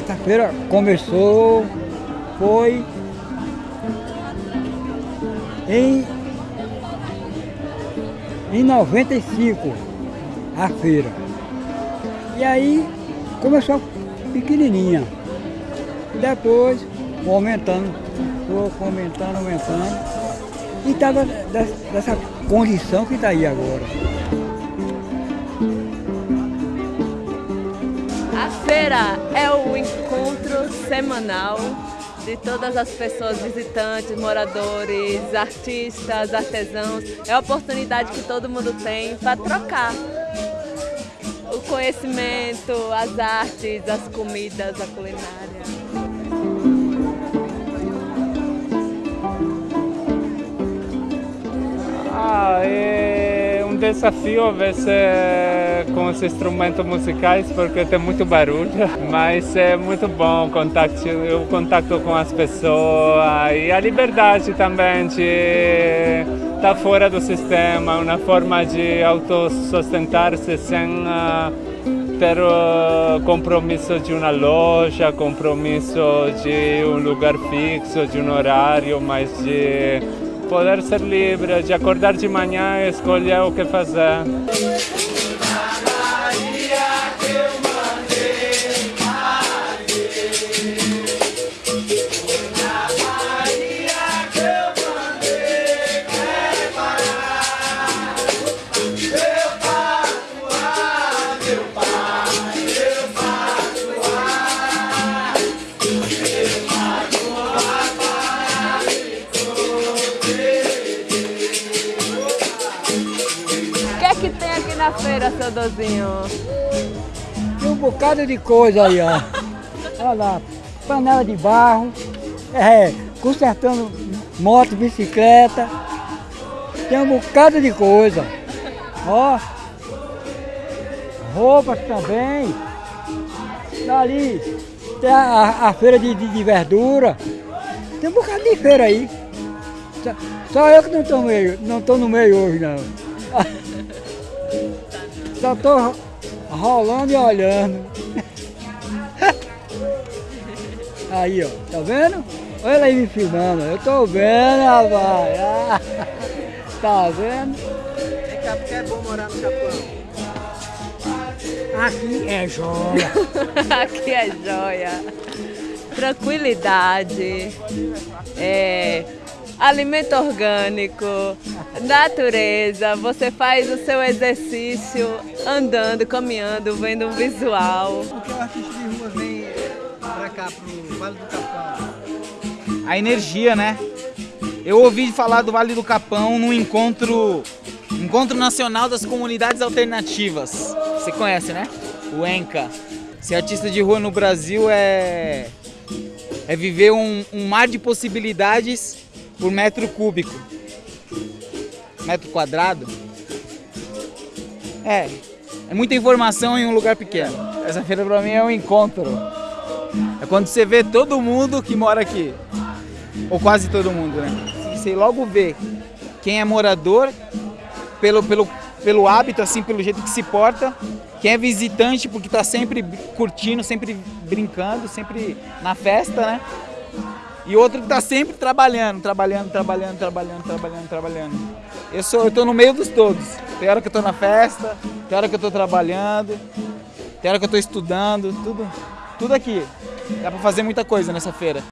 essa feira começou, foi em, em 95 a feira. E aí começou pequenininha. Depois aumentando, aumentando, aumentando. E estava dessa condição que está aí agora. Feira é o encontro semanal de todas as pessoas visitantes, moradores, artistas, artesãos. É a oportunidade que todo mundo tem para trocar o conhecimento, as artes, as comidas, a culinária. Ah, é um desafio ver se com os instrumentos musicais porque tem muito barulho, mas é muito bom o contato, o contato com as pessoas e a liberdade também de estar fora do sistema, uma forma de autossustentar-se sem uh, ter uh, compromisso de uma loja, compromisso de um lugar fixo, de um horário, mas de poder ser livre, de acordar de manhã e escolher o que fazer. Na feira, seu Dozinho? Tem um bocado de coisa aí, ó. Olha lá, panela de barro, é, consertando moto, bicicleta. Tem um bocado de coisa. Ó, roupas também. Dali tem a, a feira de, de, de, verdura. Tem um bocado de feira aí. Só, só eu que não estou no meio hoje não. Só tô rolando e olhando. Aí, ó, tá vendo? Olha ela aí me filmando, eu tô vendo, rapaz. Tá vendo? Vem cá, porque é bom morar no Japão. Aqui é joia. Aqui é joia. Tranquilidade. É, alimento orgânico, natureza, você faz o seu exercício andando, caminhando, vendo um visual. Por que o artista de rua vem pra cá, pro Vale do Capão? A energia, né? Eu ouvi falar do Vale do Capão no encontro, encontro Nacional das Comunidades Alternativas. Você conhece, né? O ENCA. Ser artista de rua no Brasil é, é viver um, um mar de possibilidades por metro cúbico. Metro quadrado. É, é muita informação em um lugar pequeno. Essa feira pra mim é um encontro. É quando você vê todo mundo que mora aqui. Ou quase todo mundo, né? Você logo vê quem é morador pelo, pelo, pelo hábito, assim, pelo jeito que se porta. Quem é visitante porque tá sempre curtindo, sempre brincando, sempre na festa, né? E outro que está sempre trabalhando, trabalhando, trabalhando, trabalhando, trabalhando, trabalhando. Eu sou, eu tô no meio dos todos. Tem hora que eu tô na festa, tem hora que eu tô trabalhando, tem hora que eu tô estudando, tudo, tudo aqui. Dá para fazer muita coisa nessa feira.